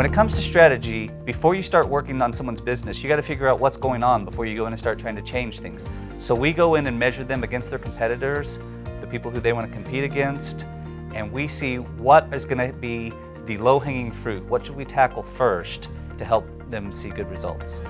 When it comes to strategy, before you start working on someone's business, you got to figure out what's going on before you go in and start trying to change things. So we go in and measure them against their competitors, the people who they want to compete against, and we see what is going to be the low-hanging fruit. What should we tackle first to help them see good results?